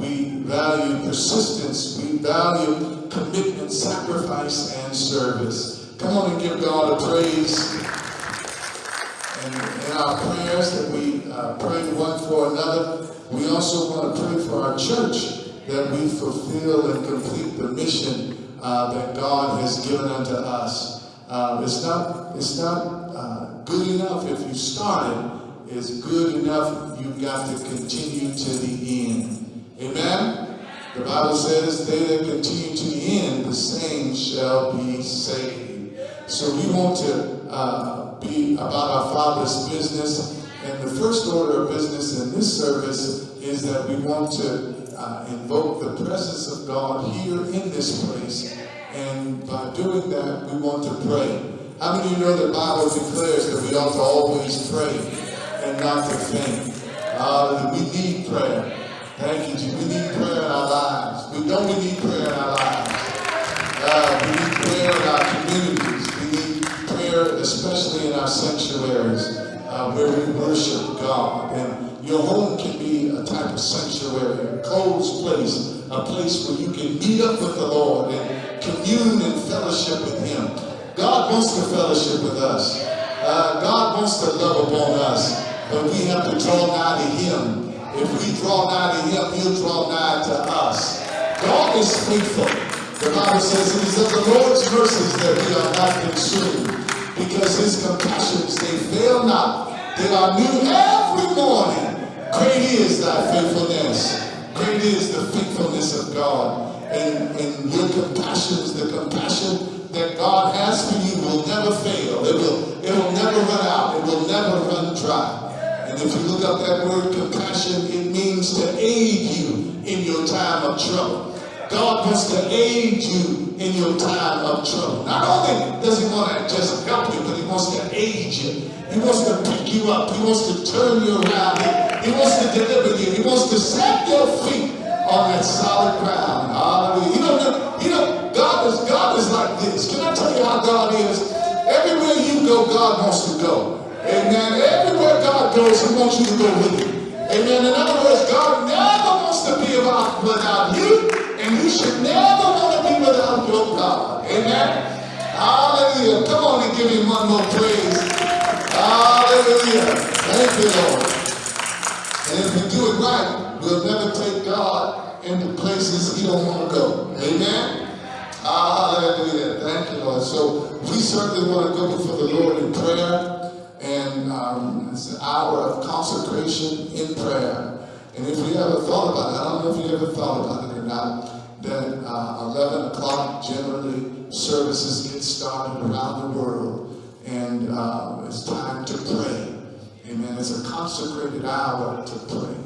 we value persistence, we value commitment, sacrifice, and service. Come on and give God a praise. And in our prayers that we uh, pray one for another, we also want to pray for our church that we fulfill and complete the mission uh, that God has given unto us. Uh, it's not, it's not uh, good enough if you started. It's good enough you've got to continue to the end. Amen? The Bible says, they that continue to the end, the same shall be saved. So we want to uh, be about our Father's business. And the first order of business in this service is that we want to uh, invoke the presence of God here in this place. And by doing that, we want to pray. How many of you know the Bible declares that we ought to always pray and not to faint? Uh, we need prayer. Thank you, Jesus. We need prayer in our lives. We don't we need prayer in our lives. Uh, we need prayer in our communities. We need prayer, especially in our sanctuaries uh, where we worship God. And your home can be a type of sanctuary, a closed place, a place where you can meet up with the Lord and commune and fellowship with Him. God wants to fellowship with us. Uh, God wants to love upon us, but we have to draw nigh to Him. If we draw nigh to Him, He'll draw nigh to us. God is faithful. The Bible says it is of the Lord's mercies that we are not consumed, because His compassions, they fail not. They are new every morning. Great is thy faithfulness. Great is the faithfulness of God. And, and your compassions, the compassion that God has for you will never fail. It will, it will never run out. It will never run dry. If you look up that word compassion, it means to aid you in your time of trouble. God wants to aid you in your time of trouble. Not only does he want to just help you, but he wants to aid you. He wants to pick you up. He wants to turn you around. He wants to deliver you. He wants to set your feet on that solid ground. Hallelujah. You know, you know, God is God is like this. Can I tell you how God is? Everywhere you go, God wants to go. Amen. Everywhere God goes, He wants you to go with Him. Amen. In other words, God never wants to be about without you, and you should never want to be without your God. Amen. Hallelujah. Come on and give Him one more praise. Hallelujah. Thank you, Lord. And if we do it right, we'll never take God into places he don't want to go. Amen? Hallelujah. Thank you, Lord. So we certainly want to go before the Lord in prayer. And um, it's an hour of consecration in prayer. And if we ever thought about it, I don't know if you ever thought about it or not, that uh, 11 o'clock generally services get started around the world. And uh, it's time to pray. Amen. It's a consecrated hour to pray.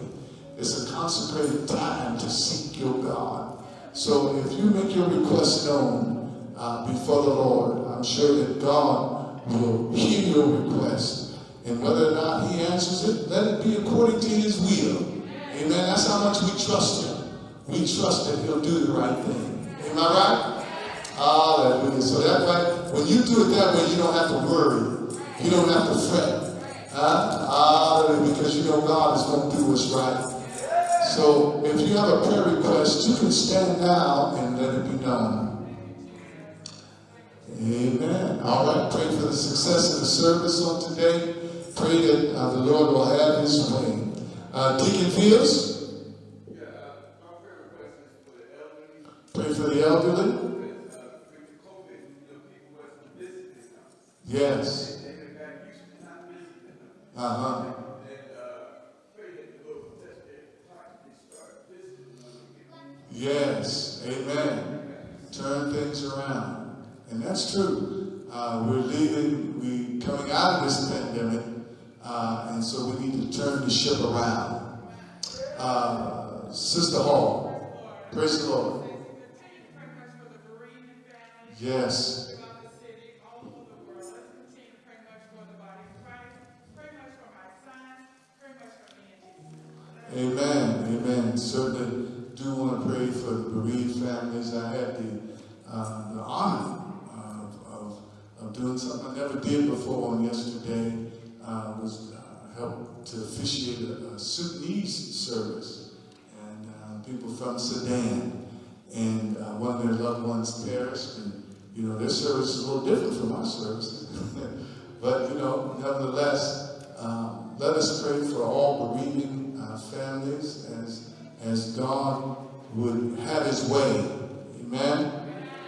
It's a consecrated time to seek your God. So if you make your request known uh, before the Lord, I'm sure that God will hear your request. And whether or not he answers it, let it be according to his will. Amen. That's how much we trust him. We trust that he'll do the right thing. Am I right? Hallelujah. So that way, when you do it that way, you don't have to worry. You don't have to fret. Huh? Hallelujah. Because you know God is going to do what's right. So if you have a prayer request, you can stand now and let it be known. Amen. All right. Pray for the success of the service on today. Pray that uh, the Lord will have his way. Uh, Deacon Fields? Pray for the elderly. Yes. Uh-huh. Yes. Amen. Turn things around. And that's true. uh, we're leaving, we're coming out of this pandemic, uh, and so we need to turn the ship around. Uh, Sister Hall, praise the Lord. Yes. Amen. Amen. Certainly do want to pray for the bereaved families. I had the, uh, the honor doing something I never did before on yesterday. Uh, was uh, helped to officiate a, a Sudanese service. And uh, people from Sudan. And uh, one of their loved ones perished. And, you know, their service is a little different from our service, but, you know, nevertheless, um, let us pray for all bereaving families as, as God would have his way. Amen?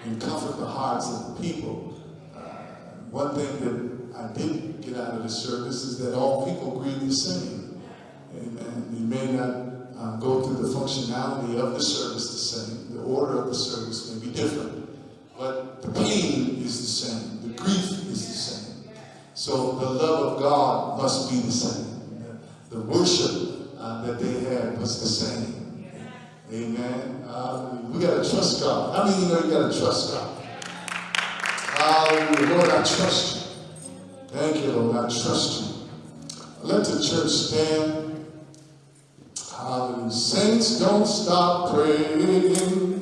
And comfort the hearts of the people. One thing that I did get out of the service is that all people grieve the same. Amen. You may not uh, go through the functionality of the service the same. The order of the service may be different. But the pain is the same. The grief is the same. So the love of God must be the same. The worship uh, that they had was the same. Amen. Uh, we got to trust God. Many of you know you got to trust God? Hallelujah. Lord, I trust you. Thank you, Lord. I trust you. Let the church stand. Hallelujah. Saints, don't stop praying,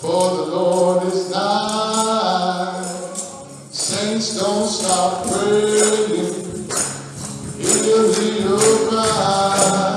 for the Lord is nigh. Saints, don't stop praying. He'll hear cry.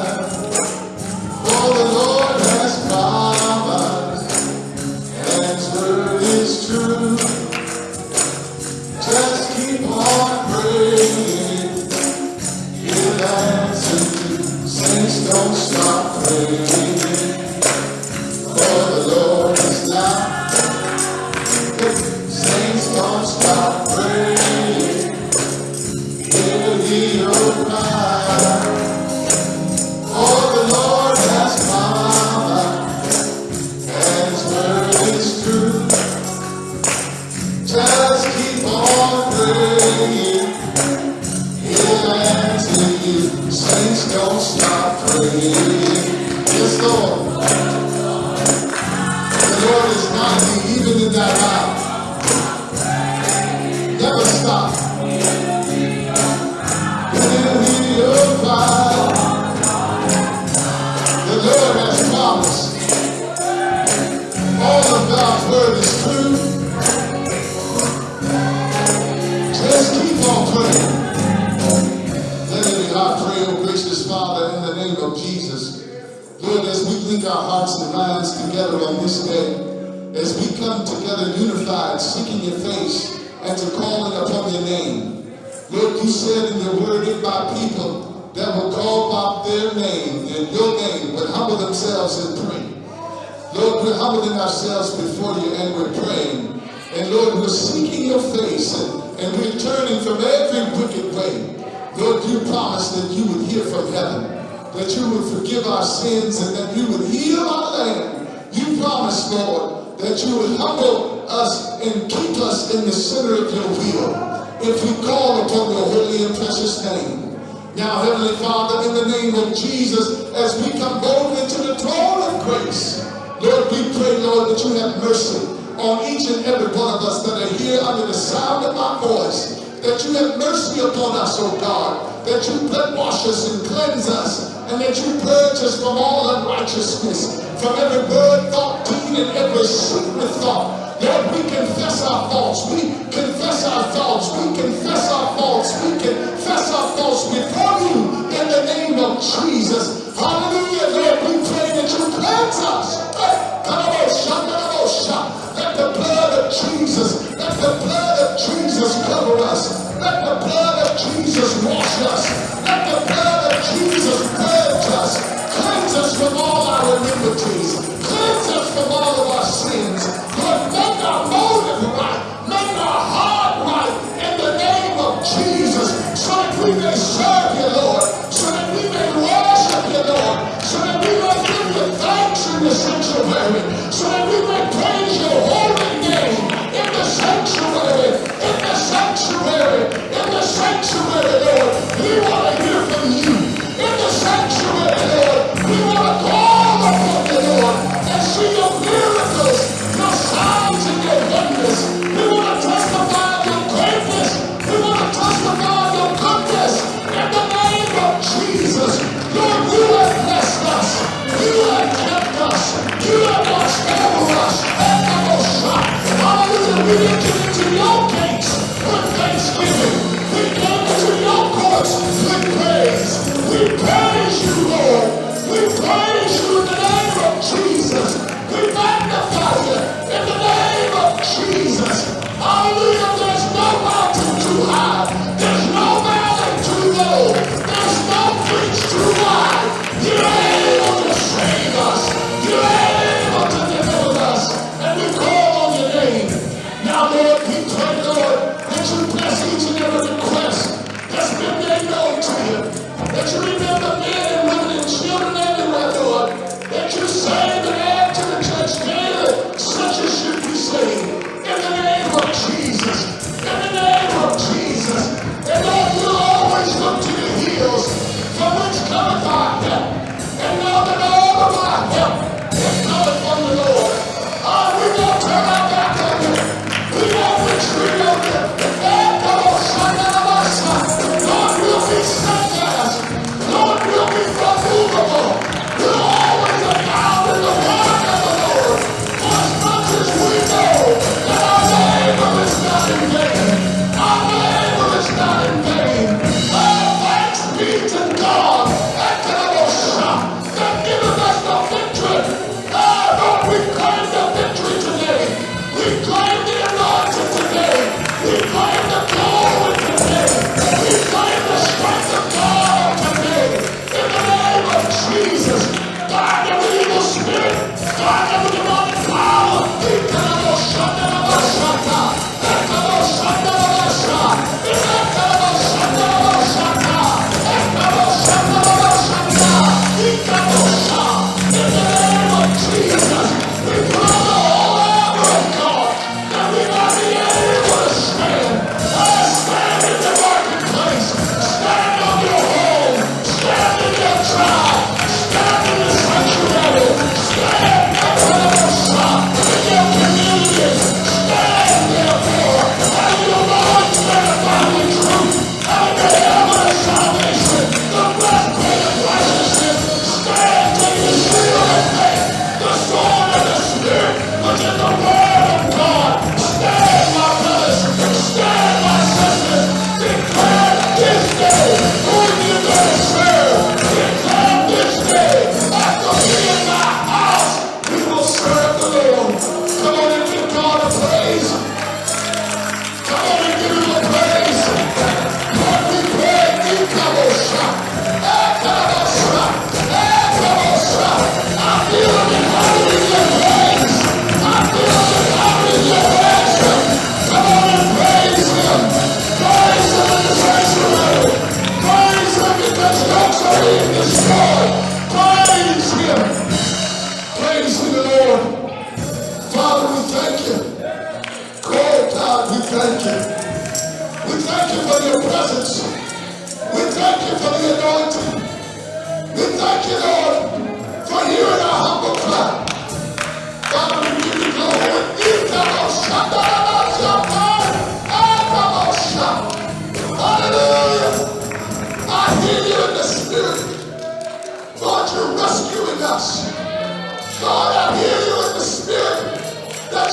we praise. We praise you, Lord. We praise you in the name of Jesus. We magnify.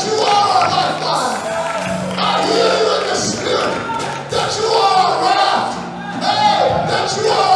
you are. I hear you the spirit that you are alive. Hey, that you are.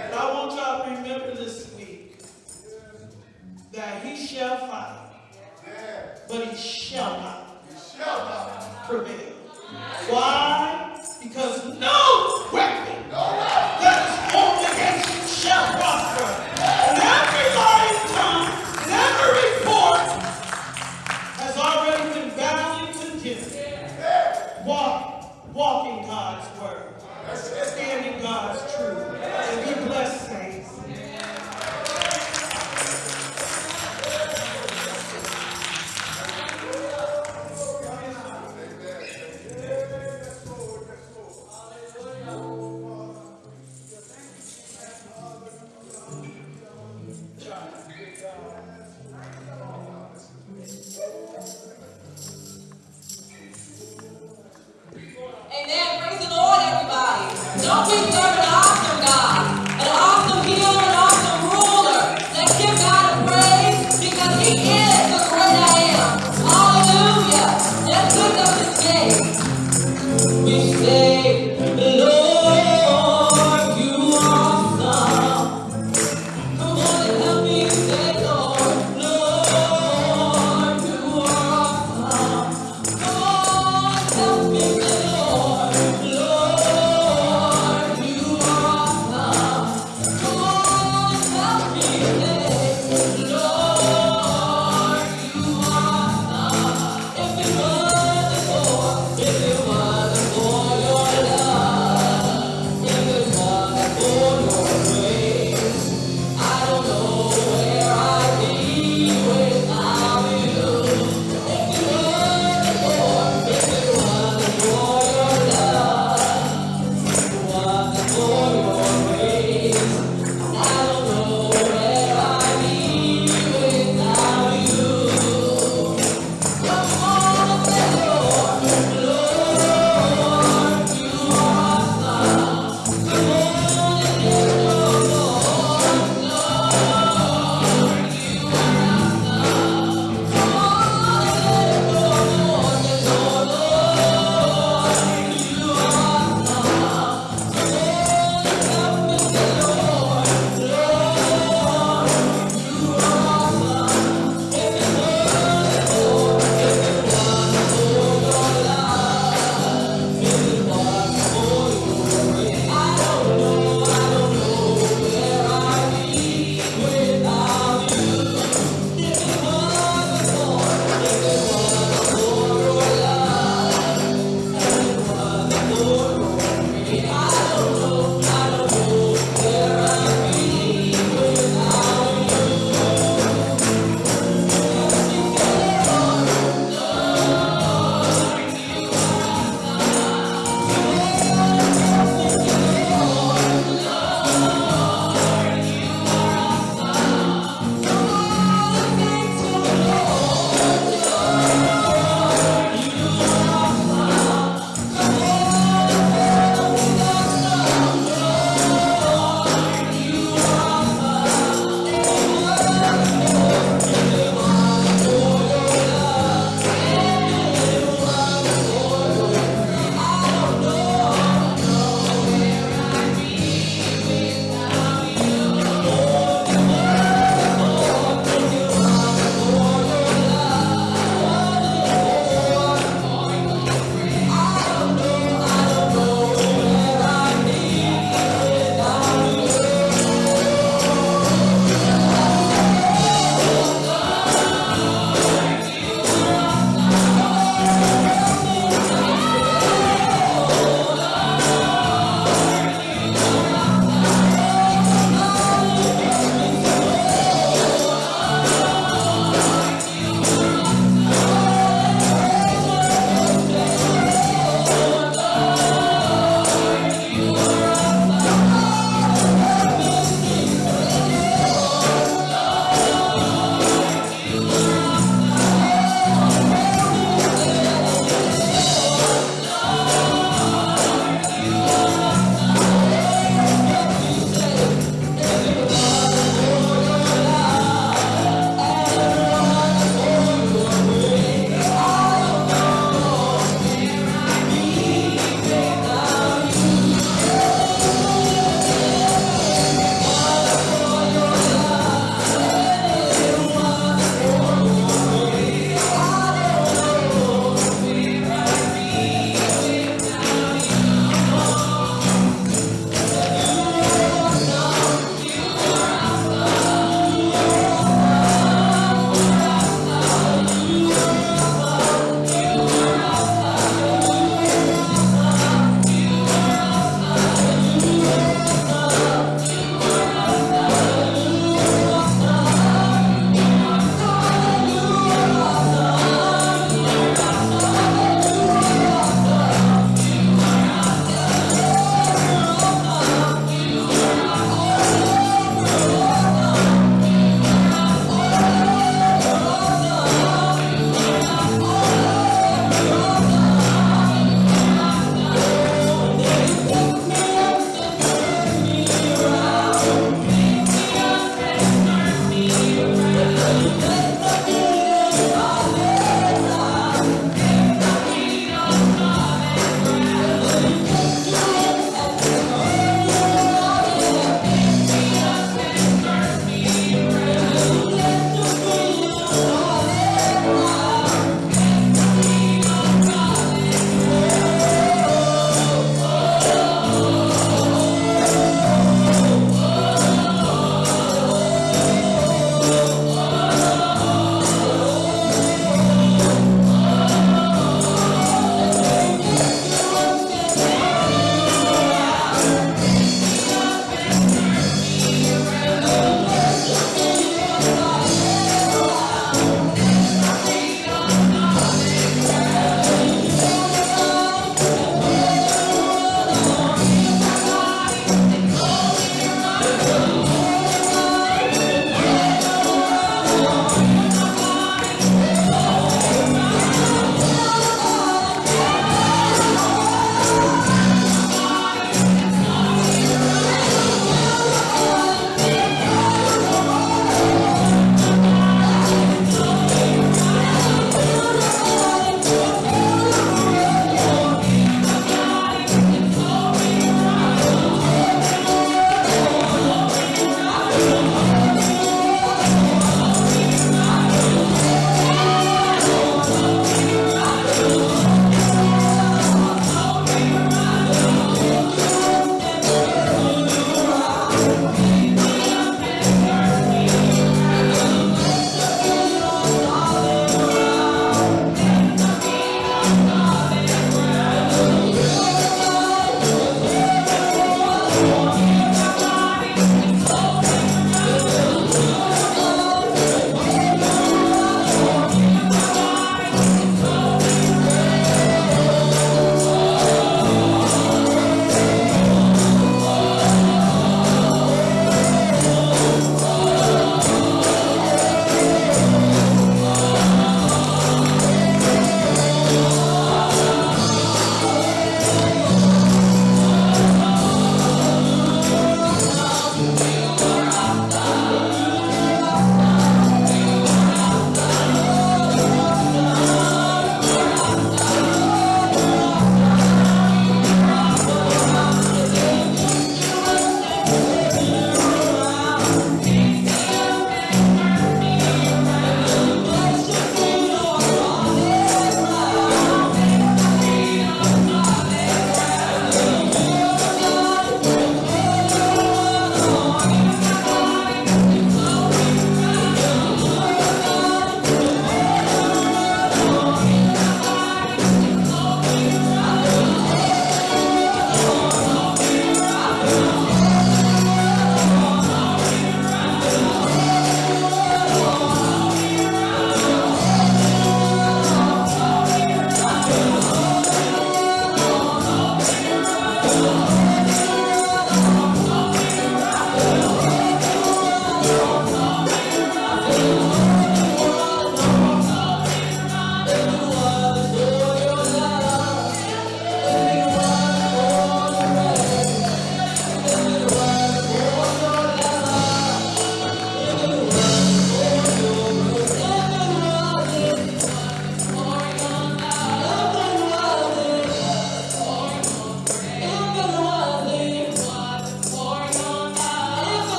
And I want y'all to remember this week that he shall fight, but he shall not, he shall not prevail. Why? Because no weapon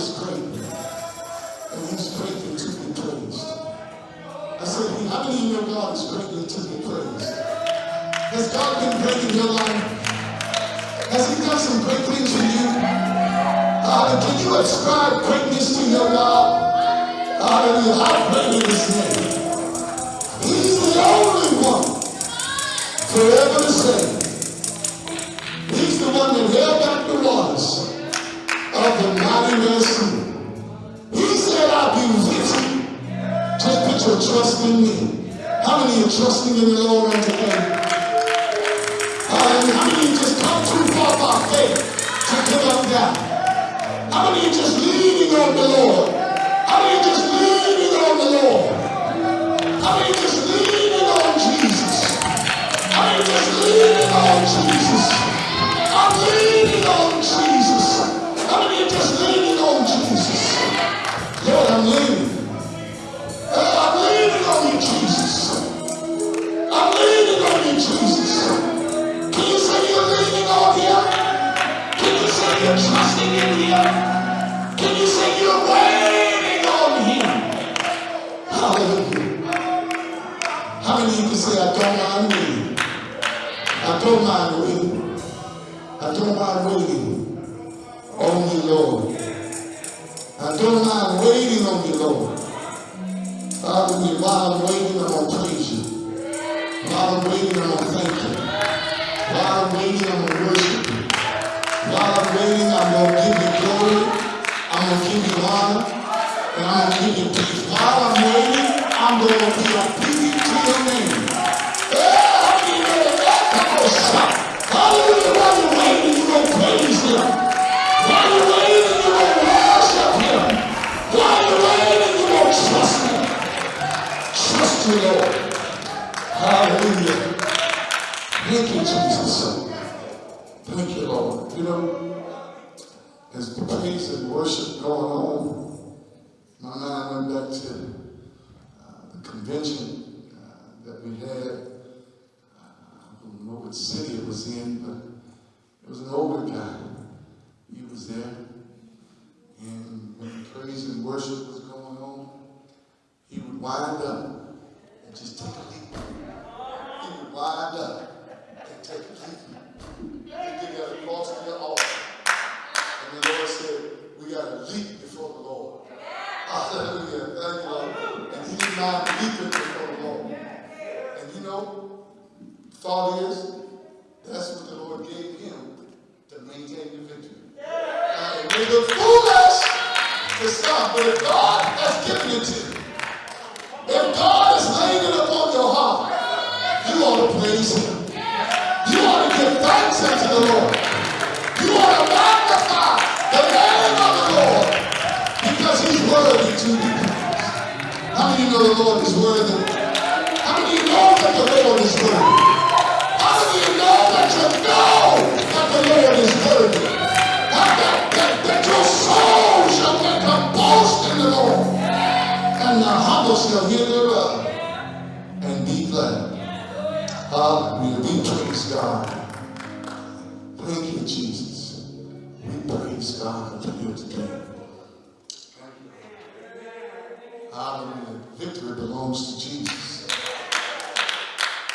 said, God is great. And he's greatly to be praised. I said, how many of you God is greatly to be praised? Has God been great in your life? Has he done some great things for you? Uh, can you ascribe greatness to your God? Hallelujah. How great is his name? He's the only one forever the same. Put your me. How many are trusting in the Lord on today? Him. You ought to give thanks unto the Lord. You ought to magnify the name of the Lord because He's worthy to be praised. How many know the Lord is worthy? How many know that the Lord is worthy? How many know that you know that the Lord is worthy? How that, that, that your soul shall a boast in the Lord and the humble shall hear thereof. Hallelujah. We praise God. Thank you, Jesus. We praise God for you today. Hallelujah. Victory belongs to Jesus.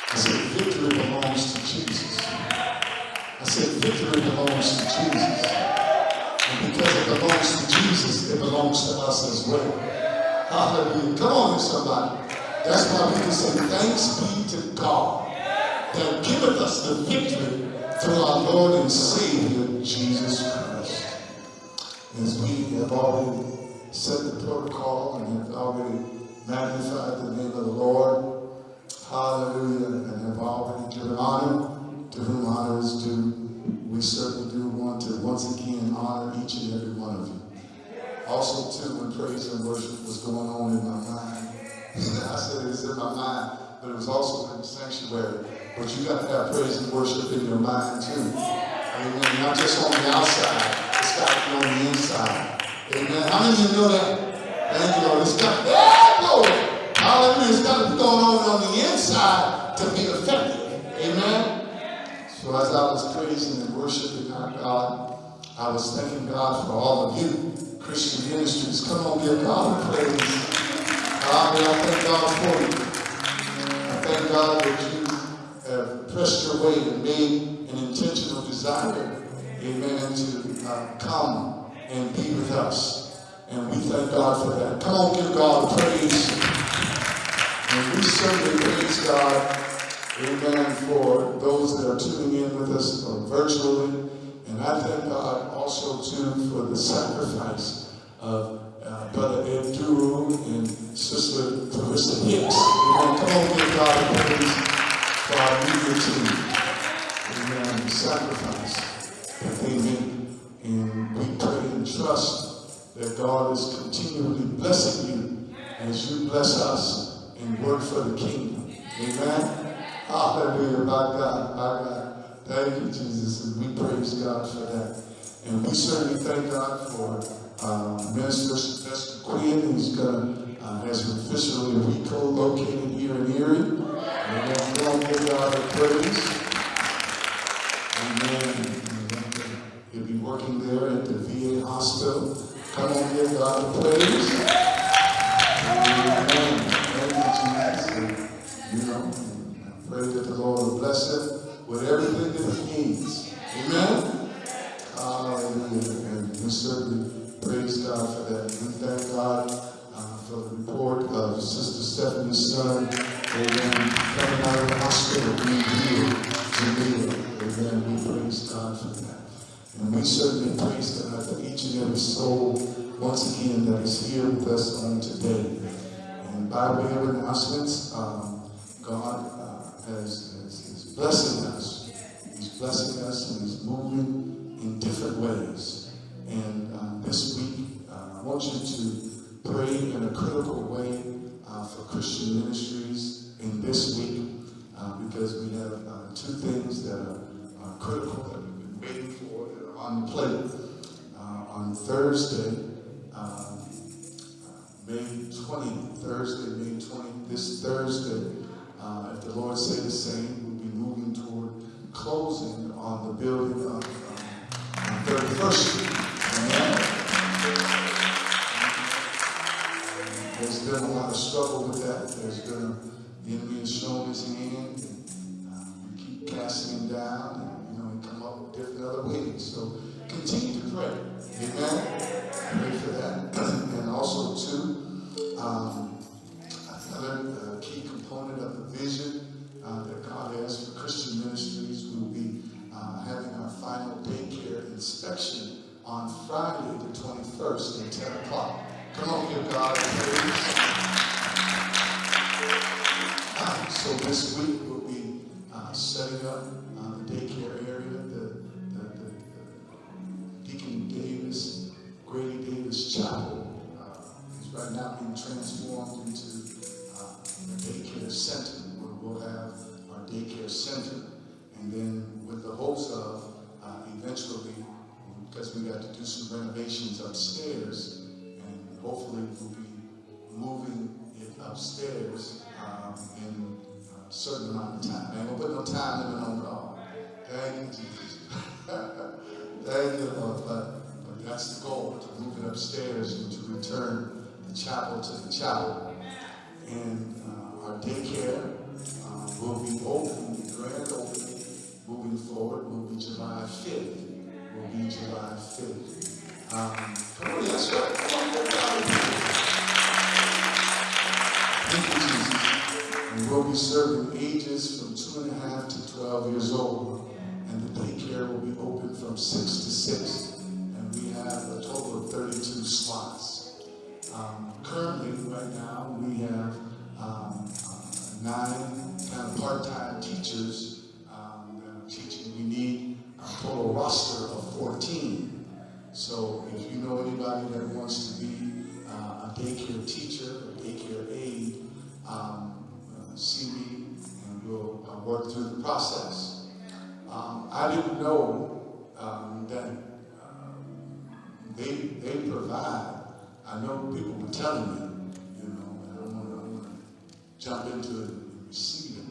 I said, victory belongs to Jesus. I said, victory belongs to Jesus. And because it belongs to Jesus, it belongs to us as well. Hallelujah. Come on, somebody. That's why we can say, thanks be to God that giveth us the victory through our Lord and Savior, Jesus Christ. As we have already set the protocol and have already magnified the name of the Lord, hallelujah, and have already given honor to whom honor is due, we certainly do want to once again honor each and every one of you. Also, too, when praise and worship was going on in my mind, I said it's in my mind, but it was also in the sanctuary. But you got to have praise and worship in your mind too. Amen. Not just on the outside, it's got to be on the inside. Amen. How many of you know that? Thank you, Lord. It's got Lord. Hallelujah. It's got to be going on on the inside to be effective. Amen. So as I was praising and worshiping our God, I was thanking God for all of you, Christian ministries. Come on, give God a praise. God, I thank God for you. I thank God that you pressed your way and made an intentional desire, amen, to uh, come and be with us. And we thank God for that. Come on, give God praise. And we certainly praise God, amen, for those that are tuning in with us virtually. And I thank God also, too, for the sacrifice of uh, Brother Ed Duru and Sister Clarissa Hicks. Amen. Come on, give God praise for our media team. Amen. Sacrifice that they. And we pray and trust that God is continually blessing you as you bless us and work for the kingdom. Amen. Hallelujah. My God. My God. Thank you, Jesus. And we praise God for that. And we certainly thank God for uh, Minister Sylvester Quinn, who's going to, uh, has officially reco-located here in Erie. And then go and give God a praise. Amen. He'll be working there at the VA hospital. Come on, give God a praise. Amen. Thank you, Jesus. You know, I pray that the Lord will bless him with everything that he needs. Amen. Hallelujah. And we certainly praise God for that. We thank God Stephanie's son, amen, coming out of the hospital, being healed, Jamaica. Amen. We praise God for that. And we certainly praise God for each and every soul, once again, that is here with us on today. And by way of announcements, um, God uh, has, has, is blessing us. He's blessing us and He's moving in different ways. And uh, this week, uh, I want you to pray in a critical way uh, for Christian ministries in this week uh, because we have uh, two things that are uh, critical that we've been waiting for that are on the plate. Uh, on Thursday, um, May 20th, Thursday, May 20th, this Thursday, uh, if the Lord say the same, we'll be moving toward closing on the building of um, 31st Street. Amen. Been a lot of struggle with that. There's been, the enemy has shown his hand, and uh, we keep casting him down, and you know, he come up with different other ways. So continue to pray. Amen. Pray for that. and also, too, um, another uh, key component of the vision uh, that God has for Christian ministries will be uh, having our final daycare inspection on Friday, the 21st at 10 o'clock. Come on, give God praise. Uh, so this week we'll be uh, setting up uh, the daycare area, the, the, the, the Deacon Davis, Grady Davis Chapel uh, is right now being transformed into uh, a daycare center where we'll have our daycare center. And then with the hopes of uh, eventually, because we got to do some renovations upstairs, hopefully we'll be moving it upstairs um, in a certain amount of time. Ain't gonna put no time limit on it all. Thank you, Jesus. Thank you, Lord. But, but that's the goal, to move it upstairs and to return the chapel to the chapel. And uh, our daycare uh, will be open, the grand opening, moving forward, will be July 5th. Will be July 5th. Um, Thank you, Jesus. And we'll be serving ages from two and a half to 12 years old. And the daycare will be open from 6 to 6. And we have a total of 32 slots. Um, currently, right now, we have um, nine kind of part-time teachers um, that are teaching. We need a total roster of 14. So if you know anybody that wants to be uh, a daycare teacher, a daycare aide, um, uh, see me and we'll uh, work through the process. Um, I didn't know um, that um, they, they provide. I know people were telling me, you know, I don't want to, jump into it and receive it.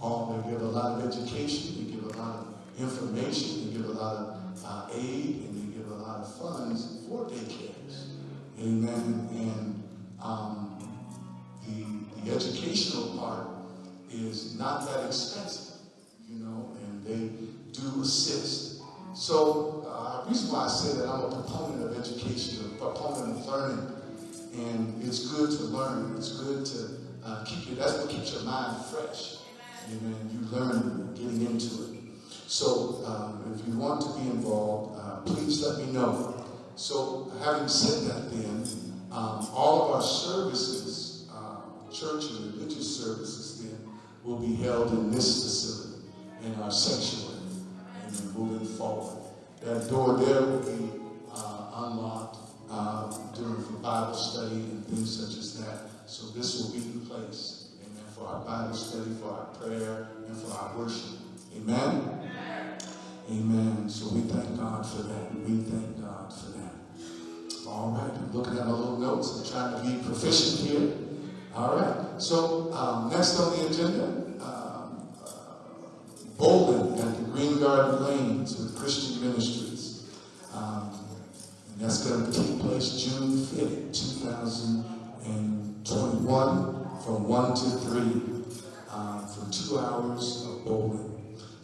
All they give a lot of education, they give a lot of information, they give a lot of uh, aid, funds for daycares. Amen. And um, the, the educational part is not that expensive, you know, and they do assist. So, uh, the reason why I say that I'm a proponent of education, a proponent of learning, and it's good to learn. It's good to uh, keep your, that's what keeps your mind fresh. Amen. You learn getting into it. So, um, if you want to be involved, uh, please let me know. So, having said that, then, um, all of our services, uh, church and religious services, then, will be held in this facility, in our sanctuary, and moving forward. That door there will be uh, unlocked uh, during Bible study and things such as that. So this will be the place, amen, for our Bible study, for our prayer, and for our worship. Amen? Amen. So we thank God for that. We thank God for that. All right, I'm looking at my little notes. I'm trying to be proficient here. All right. So um, next on the agenda, um, uh, bowling at the Green Garden Lanes with Christian Ministries. Um, and that's going to take place June 5th, 2021, from 1 to 3, um, for two hours of bowling.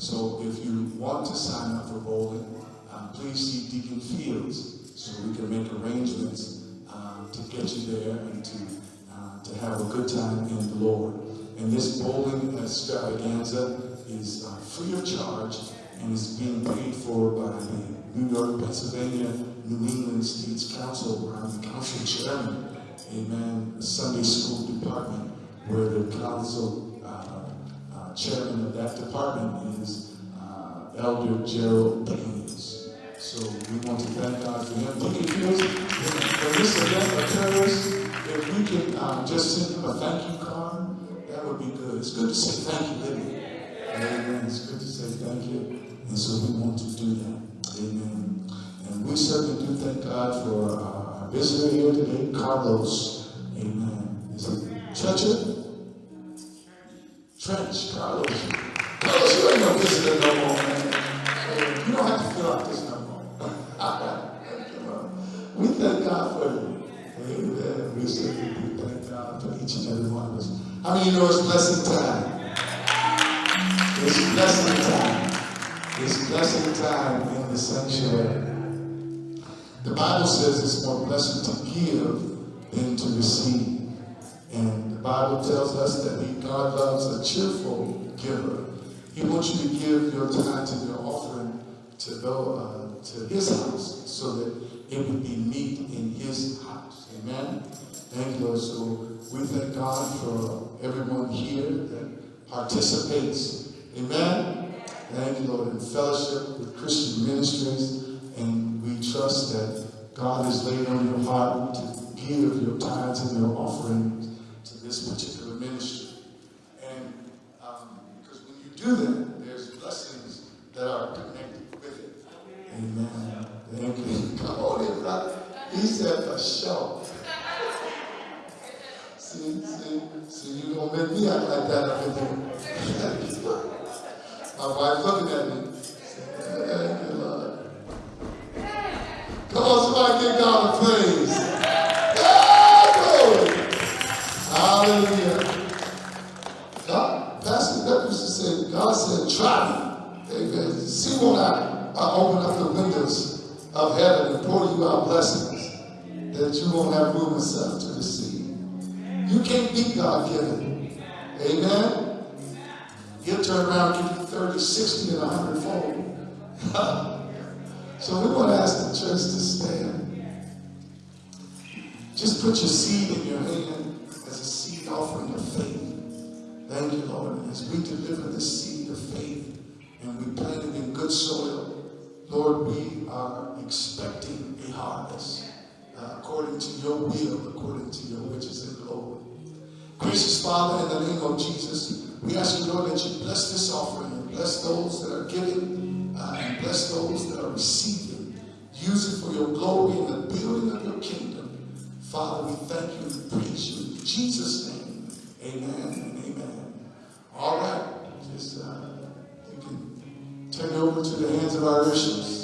So if you want to sign up for bowling, um, please see Deacon Fields so we can make arrangements um, to get you there and to, uh, to have a good time in the Lord. And this bowling extravaganza is uh, free of charge and is being paid for by the New York, Pennsylvania, New England States Council, where I'm the council chairman, amen, Sunday school department, where the council uh, chairman of that department is uh, Elder Gerald Baines. So we want to thank God for him. Fields, when this event occurs, if we can um, just send him a thank you card, that would be good. It's good to say thank you, isn't? Amen. It's good to say thank you. And so we want to do that. Amen. And we certainly do thank God for uh, our visitor here today, Carlos. Amen. Is it Treacher? Trench, Carlos. Carlos, you ain't no visitor no more, man. You don't have to fill out this no more. we thank God for you. Amen. We certainly do thank God for each and every one of us. How many you know it's blessing time? It's blessing time. It's blessing time in the sanctuary. The Bible says it's more blessed to give than to receive. And Bible tells us that he, God loves a cheerful giver. He wants you to give your tithe and your offering to go uh, to his house so that it would be meat in his house. Amen? Thank you, Lord. So we thank God for everyone here that participates. Amen? Thank you, Lord, in fellowship with Christian ministries. And we trust that God has laid on your heart to give your tithes and your offerings this particular ministry. And um, because when you do that, there's blessings that are connected with it. Amen. Thank you. Come on in, brother. He said for sure. See, see, see, you don't make me act like that up. My wife looking at me. Thank you, Lord. Come on, somebody give God a praise. Open up the windows of heaven and pour you out blessings that you won't have room yourself to receive. You can't beat God given. Amen. He'll turn around and give you 30, 60, and 100 fold. so we want to ask the church to stand. Just put your seed in your hand as a seed offering of faith. Thank you, Lord. As we deliver the seed of faith and we plant it in good soil, Lord, we are expecting a harvest uh, according to your will, according to your riches and glory. Gracious Father, in the name of Jesus, we ask you, Lord, that you bless this offering bless those that are giving uh, and bless those that are receiving. Use it for your glory and the building of your kingdom. Father, we thank you and praise you. In Jesus' name, amen and amen. All right. Just, uh, you can turn over to the hands of our bishops.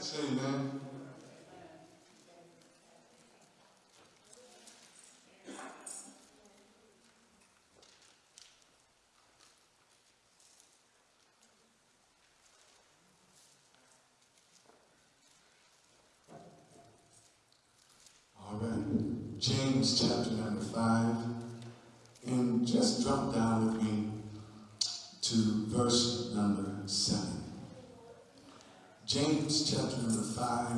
That's it, James chapter number 5, and just drop down with me to verse number 7. James chapter number 5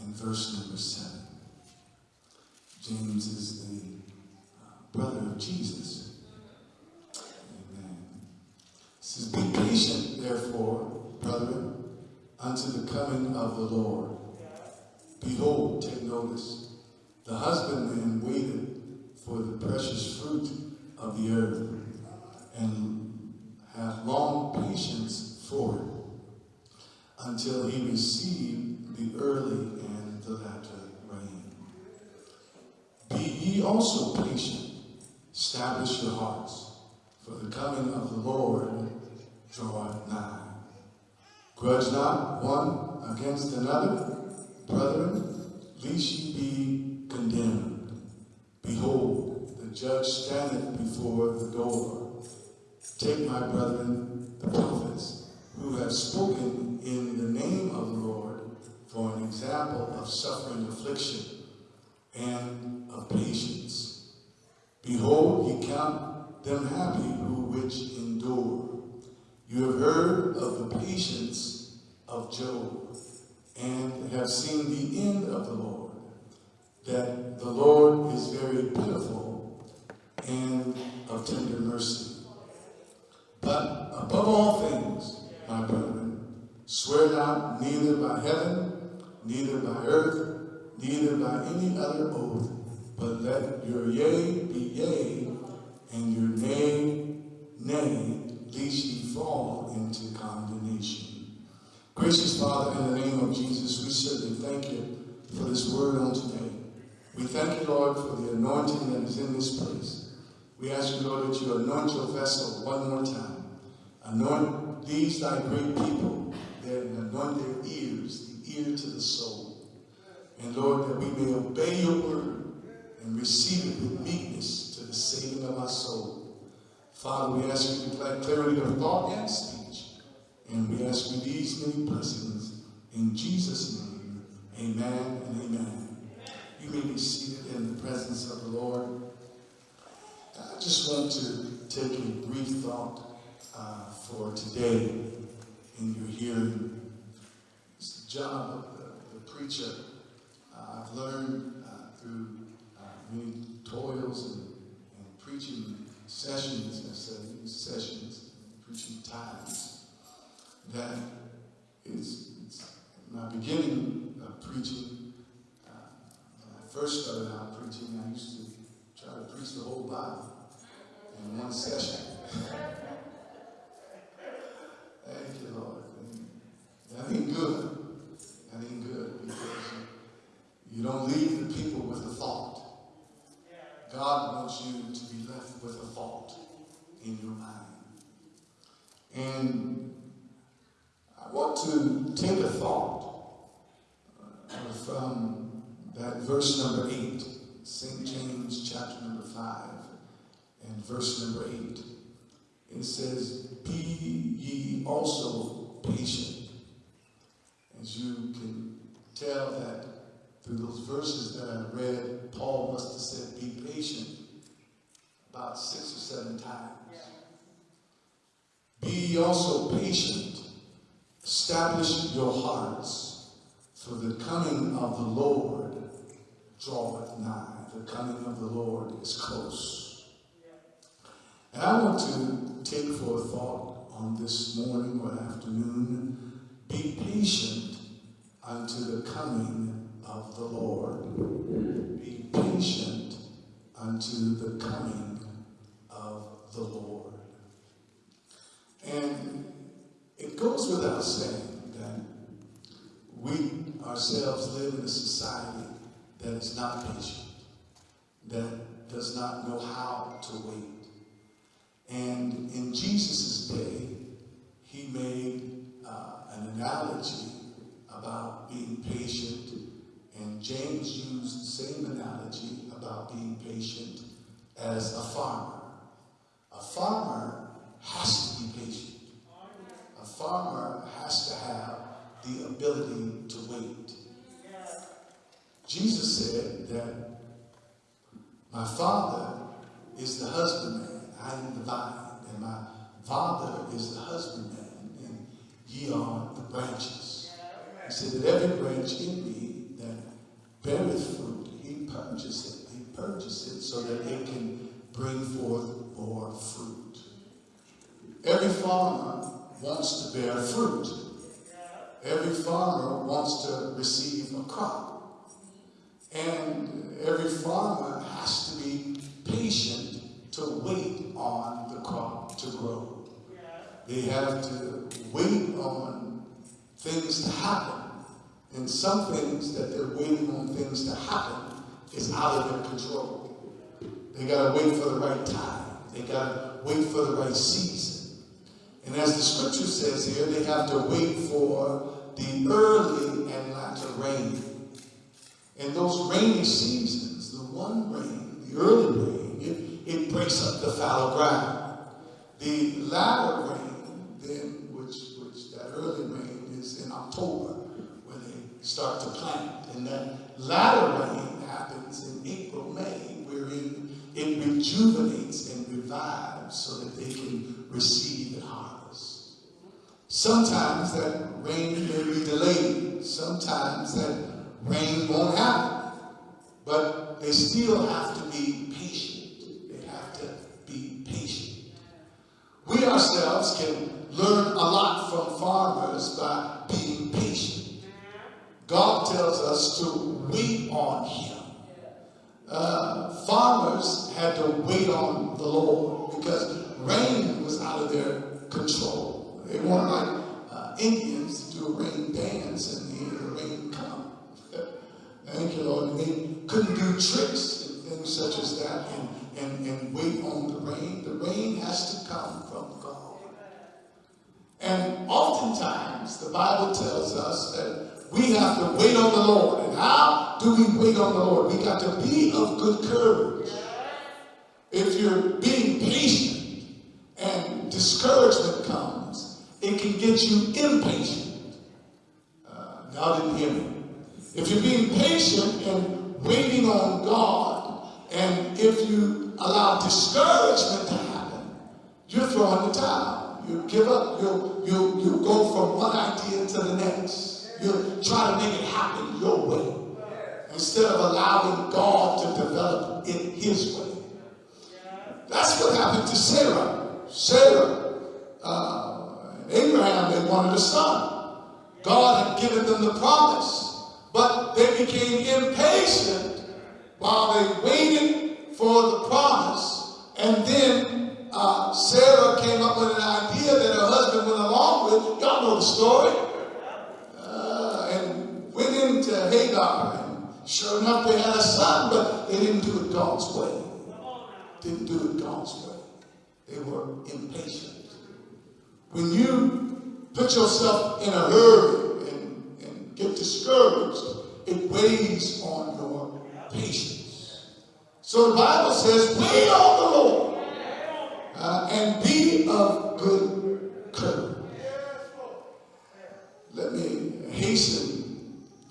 and verse number 7. James is the uh, brother of Jesus. Amen. It says, Be patient, therefore, brethren, unto the coming of the Lord. Behold, take notice, the husbandman waited for the precious fruit of the earth, and hath long patience for it, until he receive the early and the latter rain. Be ye also patient, establish your hearts, for the coming of the Lord draweth nigh. Grudge not one against another, brethren, lest ye be condemned. Behold, the judge standeth before the door. Take my brethren, the prophets, who have spoken in the name of the Lord, for an example of suffering affliction and of patience. Behold, ye count them happy who which endure. You have heard of the patience of Job, and have seen the end of the Lord, that the Lord is very pitiful and of tender mercy. But above all things, my brethren, swear not neither by heaven, neither by earth, neither by any other oath, but let your yea be yea, and your nay, nay, lest ye fall into condemnation. Gracious Father, in the name of Jesus, we certainly thank you for this word on today. We thank you, Lord, for the anointing that is in this place. We ask you, Lord, that you anoint your vessel one more time. Anoint these thy great people, that anoint their ears, the ear to the soul. And Lord, that we may obey your word and receive it with meekness to the saving of our soul. Father, we ask you to declare clarity of thought and speech. And we ask you these many blessings in Jesus' name. Amen and amen. You may be seated in the presence of the Lord. I just want to take a brief thought uh, for today in your hearing. It's the job of the, the preacher. Uh, I've learned uh, through uh, many toils and, and preaching sessions, I say sessions, preaching times, that it's, it's my beginning of preaching. Uh, when I first started out preaching, I used to try to preach the whole Bible in one session. Thank you, Lord. That ain't good. That ain't good because you don't leave the people with a thought. God wants you to be left with a thought in your mind. And I want to take a thought uh, from that verse number 8, St. James chapter number 5 and verse number 8. It says, start to plant. And that latter rain happens in April, May, wherein it rejuvenates and revives so that they can receive the harvest. Sometimes that rain may be delayed. Sometimes that rain won't happen. But they still have to be patient. They have to be patient. We ourselves can learn a lot from farmers by being patient. God tells us to wait on Him. Uh, farmers had to wait on the Lord because rain was out of their control. They weren't like uh, Indians to do a rain dance and the rain come. Thank you, Lord. And they couldn't do tricks and things such as that and, and, and wait on the rain. The rain has to come from God. And oftentimes, the Bible tells us that we have to wait on the Lord. And how do we wait on the Lord? We got to be of good courage. If you're being patient and discouragement comes, it can get you impatient. Uh, didn't hear me. If you're being patient and waiting on God, and if you allow discouragement to happen, you're throwing the towel. You give up. You you you go from one idea to the next. You try to make it happen your way instead of allowing God to develop it His way. That's what happened to Sarah. Sarah, uh, Abraham, they wanted a son. God had given them the promise, but they became impatient while they waited for the promise. And then uh, Sarah came up with an idea that her husband went along with. Y'all know the story. Went into Hagar. And sure enough, they had a son, but they didn't do it God's way. Didn't do it God's way. They were impatient. When you put yourself in a hurry and, and get discouraged, it weighs on your patience. So the Bible says, wait on the Lord uh, and be of good courage. Let me hasten.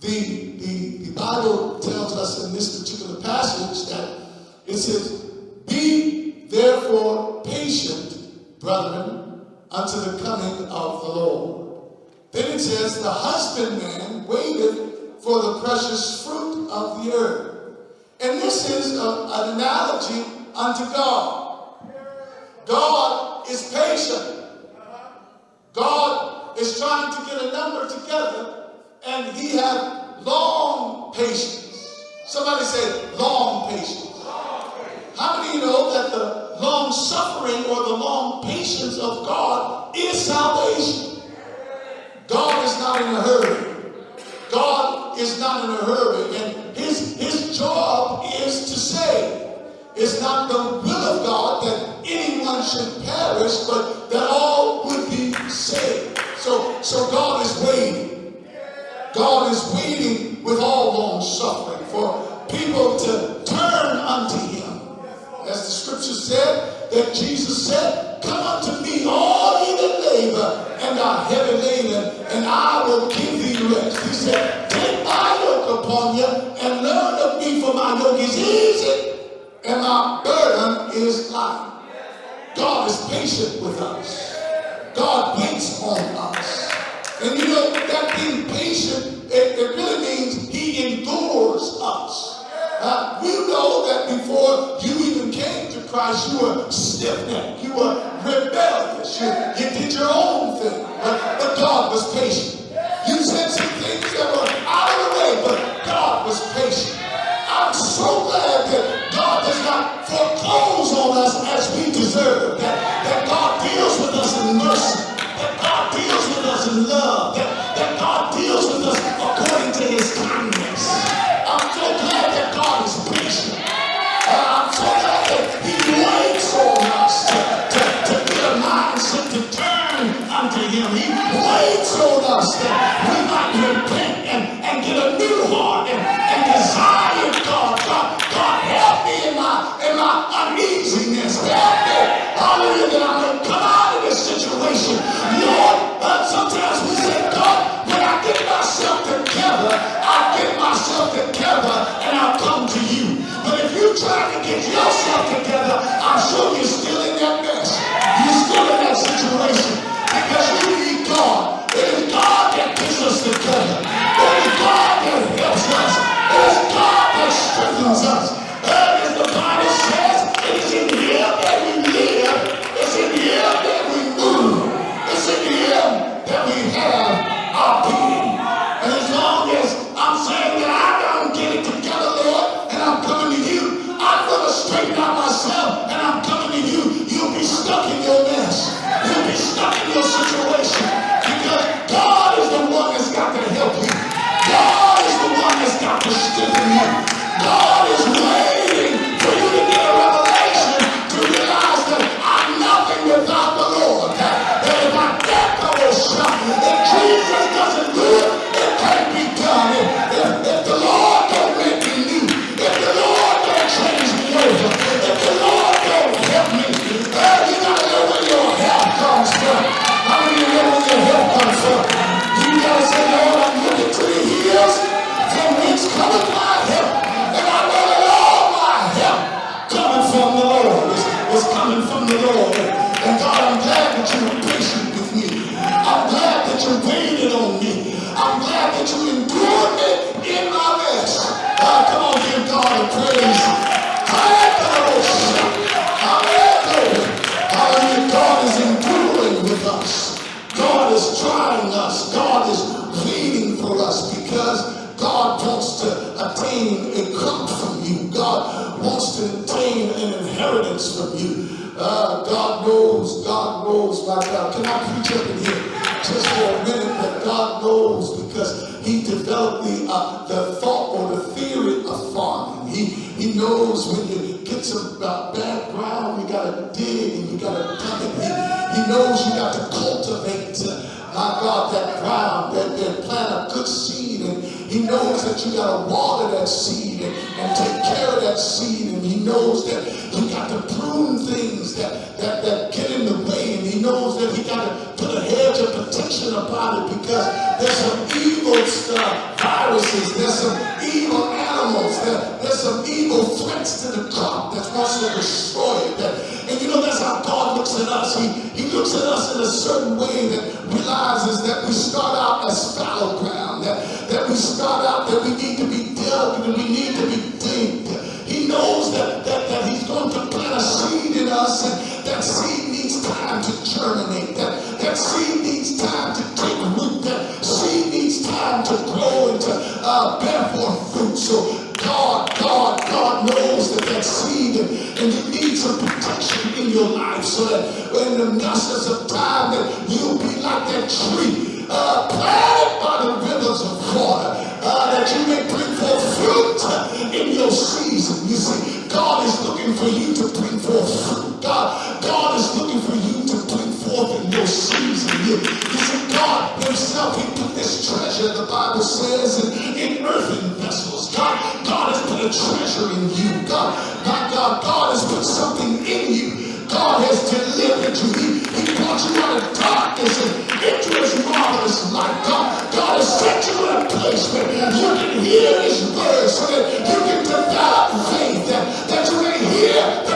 The, the, the Bible tells us in this particular passage that it says, Be therefore patient, brethren, unto the coming of the Lord. Then it says, The husbandman waited for the precious fruit of the earth. And this is an analogy unto God. God is patient. God is trying to get a number together, and he had long patience. Somebody said long patience. How many you know that the long suffering or the long patience of God is salvation? God is not in a hurry. God is not in a hurry, and his, his job is to save. It's not the will of God that anyone should perish, but that all would be saved. So, so God is waiting. God is waiting with all long suffering for people to turn unto him. As the scripture said, that Jesus said, Come unto me, all ye that labor and are heavy laden, and I will give thee rest. He said, Take my yoke upon you and learn of me, for my yoke is easy and our burden is light. God is patient with us. God waits on us. And you know, that being patient, it, it really means he endures us. Uh, we know that before you you were stiff-necked, you were rebellious, you, you did your own thing, but, but God was patient. You said some things that were out of the way, but God was patient. I'm so glad that God does not foreclose on us as we deserve, that, that God deals with us in mercy, that God deals with us in love, that, that God deals with us we might repent and, and get a new heart and, desire God. God. God, help me in my in my uneasiness. Help me. Hallelujah. That to come out of this situation. Lord, sometimes we say, God, when I get myself together, I get myself together and I'll come to you. But if you try to get yourself together, I'm sure you're still in that mess. You're still in that situation because you need God. That helps us. It is God that strengthens us. And as the Bible to attain an inheritance from you. Uh, God knows, God knows, my God. Can I preach up in here just for a minute that God knows because he developed the, uh, the thought or the theory of farming. He, he knows when you get some uh, bad ground, you gotta dig and you gotta dug it. He, he knows you got to cultivate, uh, my God, that ground, that, that plant a good seed. And he knows that you gotta water that seed and, take care of that seed. And he knows that you got to prune things that, that, that get in the way. And he knows that he got to put a hedge of protection upon it because there's some evil stuff, viruses, there's some evil animals, there, there's some evil threats to the crop that wants to destroy it. That, and you know, that's how God looks at us. He, he looks at us in a certain way that realizes that we start out as fallow ground, that, that we start out that we need to be and we need to be digged. He knows that, that, that he's going to plant a seed in us and that seed needs time to germinate. That, that seed needs time to take root. That seed needs time to grow and to uh, bear forth fruit. So God, God, God knows that that seed and, and you need some protection in your life so that in the messes of time that you'll be like that tree uh, by the rivers of water uh, that you may bring forth fruit in your season. You see, God is looking for you to bring forth fruit. God, God is looking for you to bring forth in your season. You, you see, God Himself, He put this treasure, the Bible says, in, in earthen vessels. God, God has put a treasure in you. God, my God, God has put something in you. God has delivered you. He, he brought you out of darkness and into His marvelous light. God, God has set you in a place where you can hear His word so that you can develop faith, that, that you may hear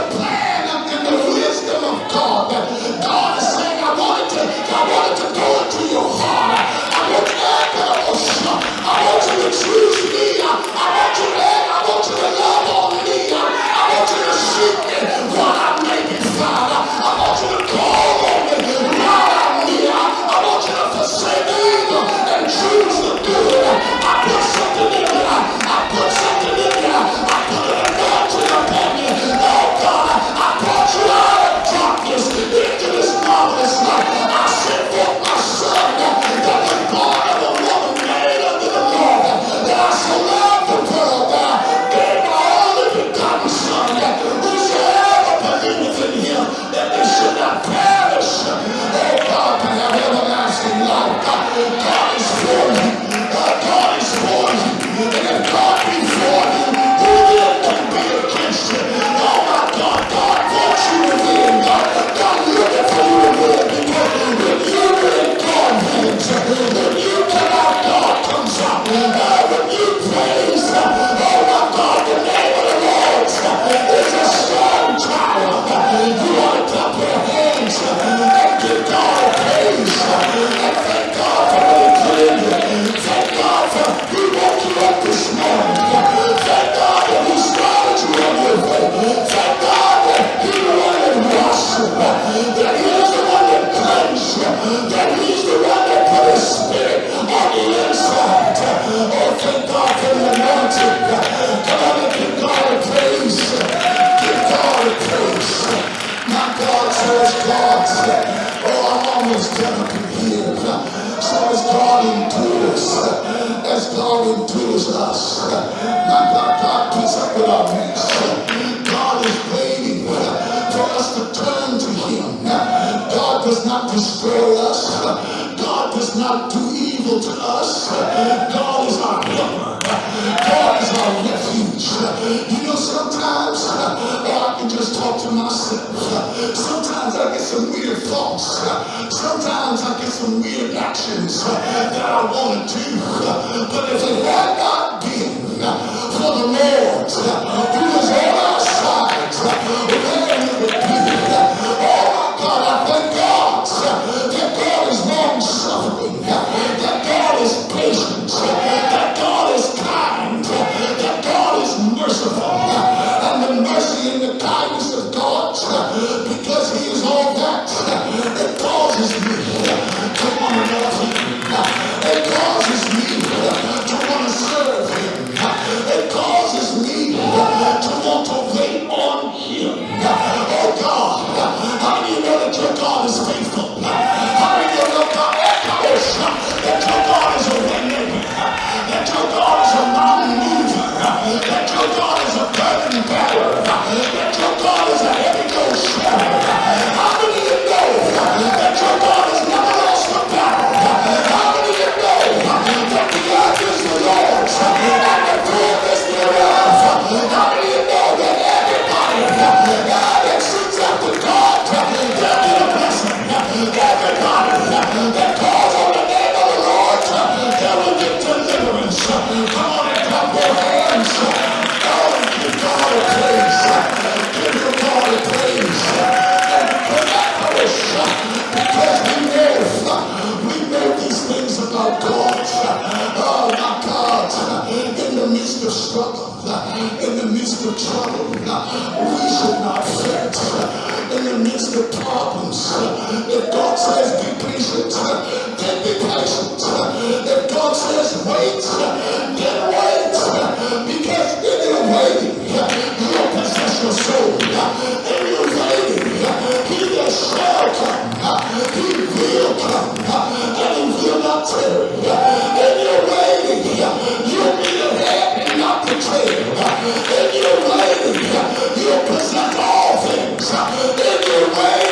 You'll possess all things. In your way.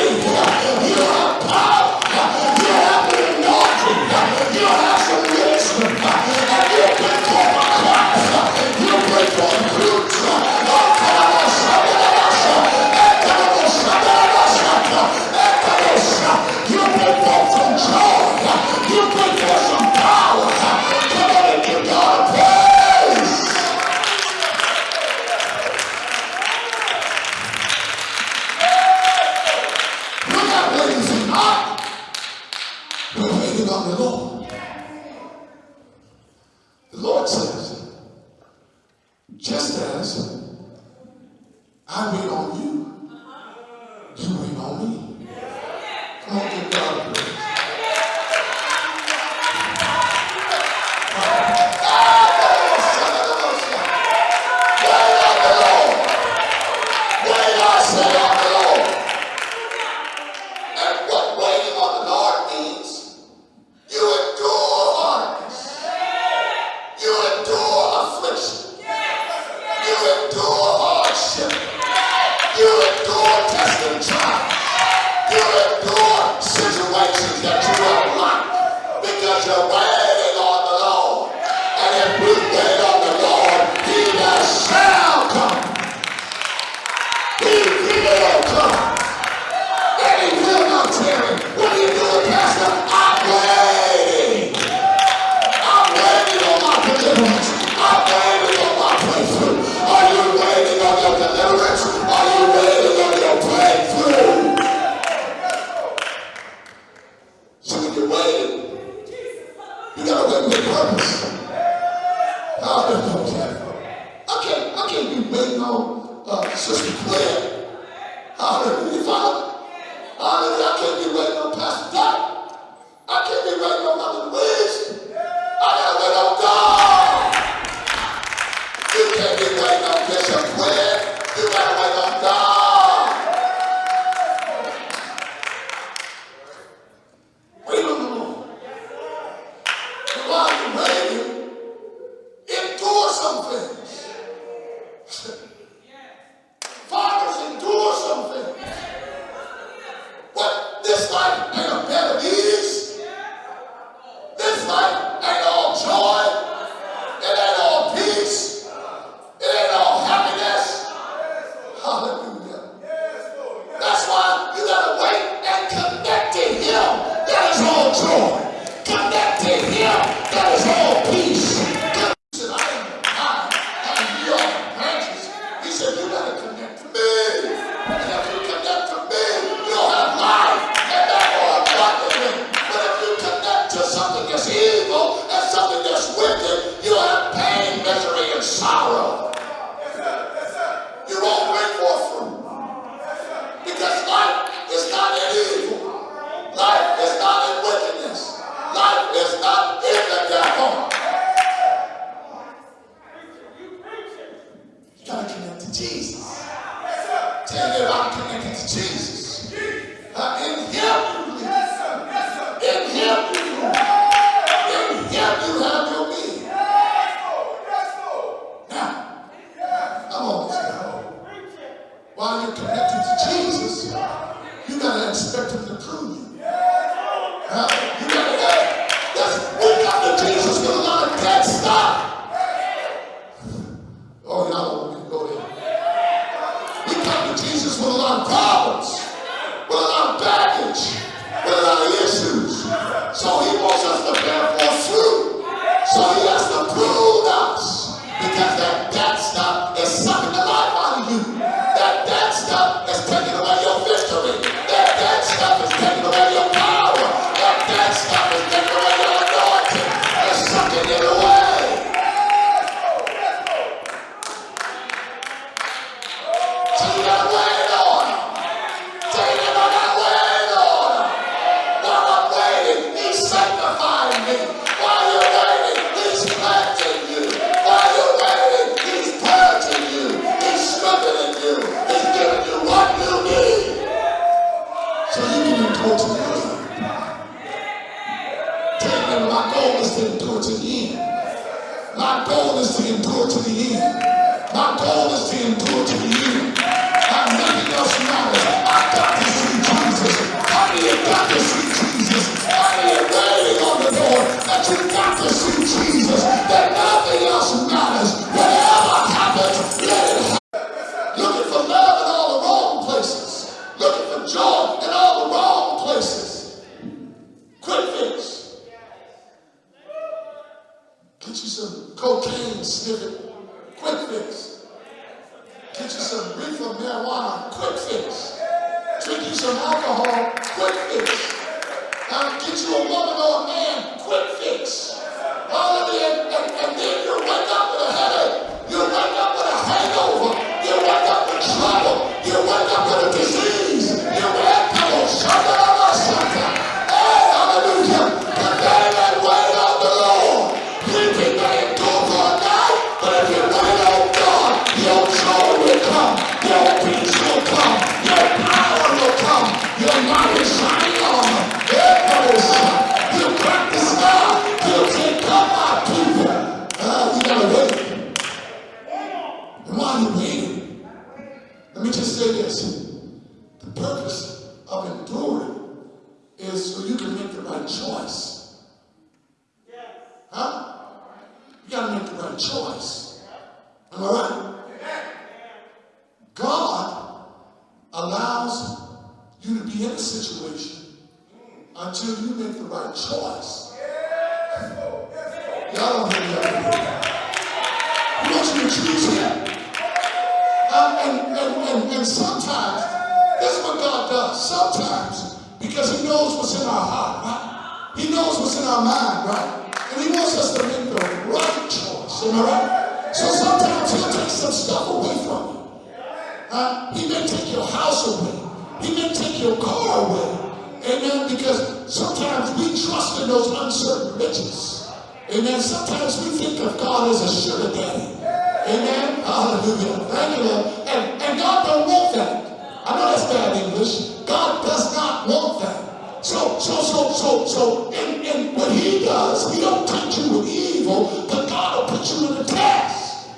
The right choice. Y'all don't me up. He wants you to choose him. Uh, and, and, and, and sometimes, this is what God does. Sometimes, because he knows what's in our heart, right? He knows what's in our mind, right? And he wants us to make the right choice. Am I right? So sometimes he'll take some stuff away from you. Uh, he may take your house away. He may take your car away. Amen. Because sometimes we trust in those uncertain riches. Amen. Sometimes we think of God as a sugar daddy. Amen. Hallelujah. Thank you, Lord. And, and God don't want that. I know that's bad English. God does not want that. So, so, so, so, so, and, and what he does, he don't tempt you with evil, but God will put you in a test.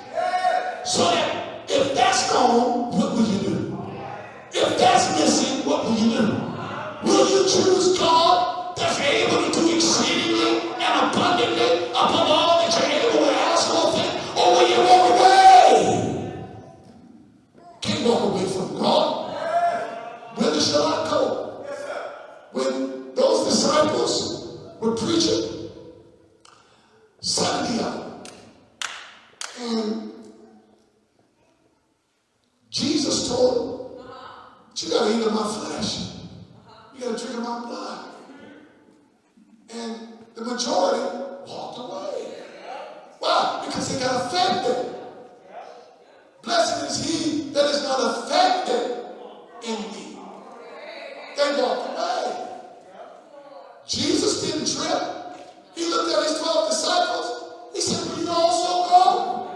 So that if that's gone, what will you do? If that's missing, what will you do? Will you choose God that's able to do exceedingly and abundantly above all that you're able to ask or think? Or will you walk away? Can't walk away from God. Whither shall I go? When those disciples were preaching, 70 and Jesus told them, you gotta eat my flesh. You gotta drink of my blood. And the majority walked away. Why? Because they got offended. Blessed is he that is not offended in me. They walked away. Jesus didn't trip. He looked at his 12 disciples. He said, Will you also go?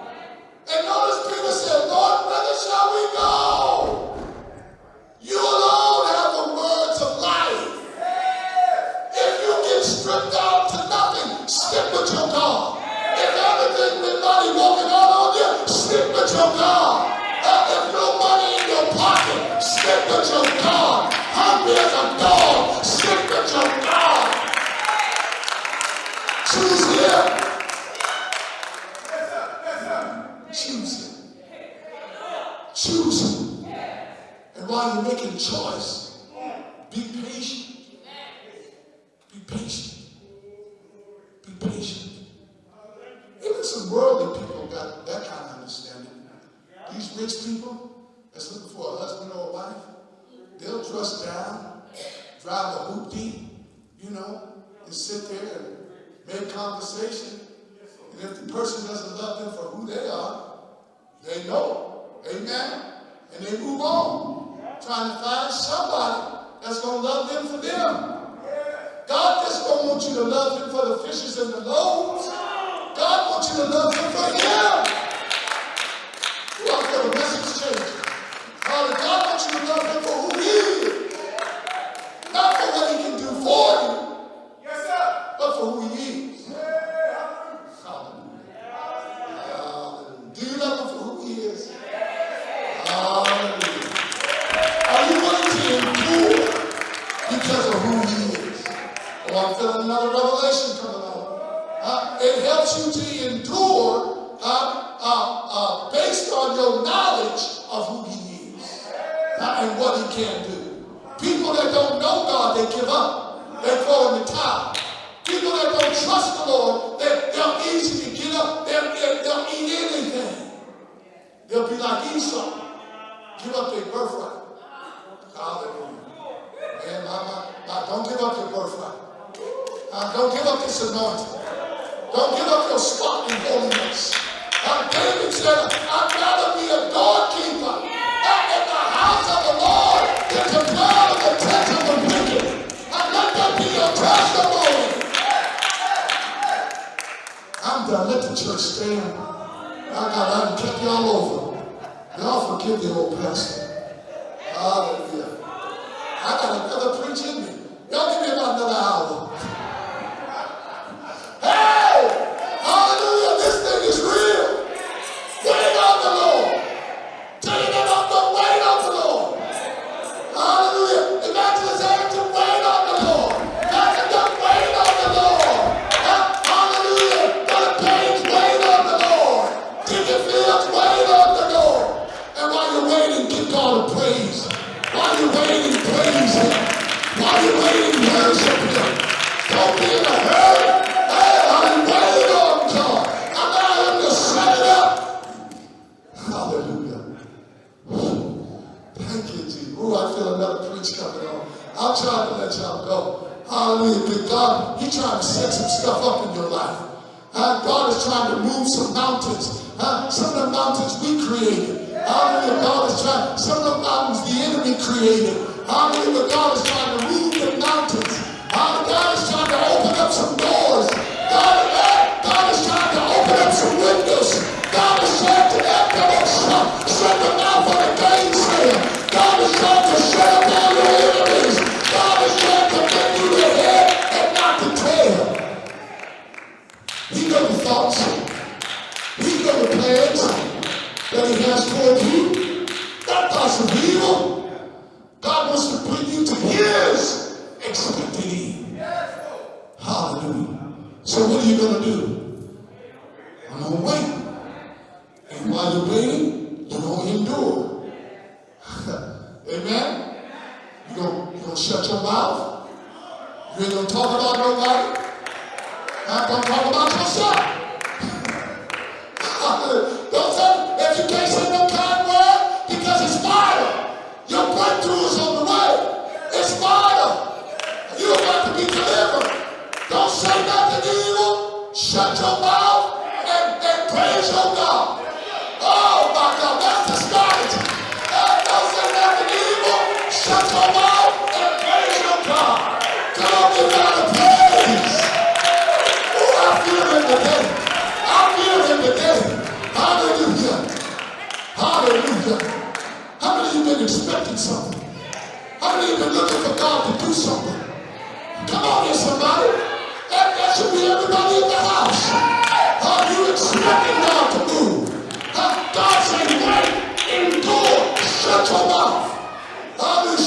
And notice Peter said, Lord, whither shall we go? You nothing, stick with your God. If everything been money walking out on you, stick with your God. Uh, if no money in your pocket, stick with your God. Hungry as a dog, stick with your God. Choose him. Choose him. Choose him. And while you're making a choice, be patient. Be patient. Patient. Even some worldly people got that kind of understanding. These rich people that's looking for a husband or a wife, they'll dress down, drive a hoopty, you know, and sit there and make conversation. And if the person doesn't love them for who they are, they know. Amen. And they move on, trying to find somebody that's going to love them for them. God just don't want you to love him for the fishes and the loaves. God wants you to love him for him. Ought to feel the message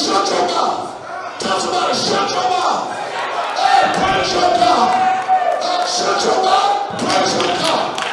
shut your mouth. Tell somebody, shut your mouth. Hey, praise your God. Hey, shut your mouth. Praise your God.